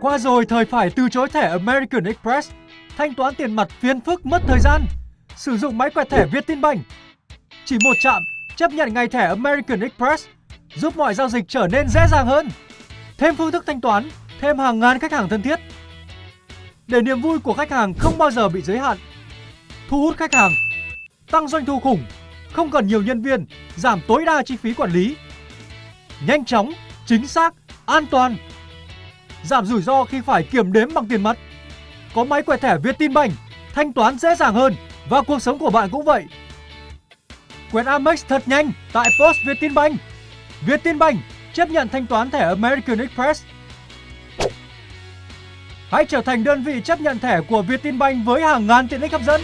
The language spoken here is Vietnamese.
Qua rồi thời phải từ chối thẻ American Express, thanh toán tiền mặt phiền phức mất thời gian. Sử dụng máy quẹt thẻ Vietinbank. Chỉ một chạm chấp nhận ngay thẻ American Express giúp mọi giao dịch trở nên dễ dàng hơn. Thêm phương thức thanh toán, thêm hàng ngàn khách hàng thân thiết. Để niềm vui của khách hàng không bao giờ bị giới hạn. Thu hút khách hàng, tăng doanh thu khủng, không cần nhiều nhân viên, giảm tối đa chi phí quản lý. Nhanh chóng, chính xác, an toàn. Giảm rủi ro khi phải kiểm đếm bằng tiền mặt. Có máy quẹt thẻ Vietinbank, thanh toán dễ dàng hơn và cuộc sống của bạn cũng vậy. Quẹt Amex thật nhanh tại Post Vietinbank. Vietinbank chấp nhận thanh toán thẻ American Express. Hãy trở thành đơn vị chấp nhận thẻ của Vietinbank với hàng ngàn tiện ích hấp dẫn.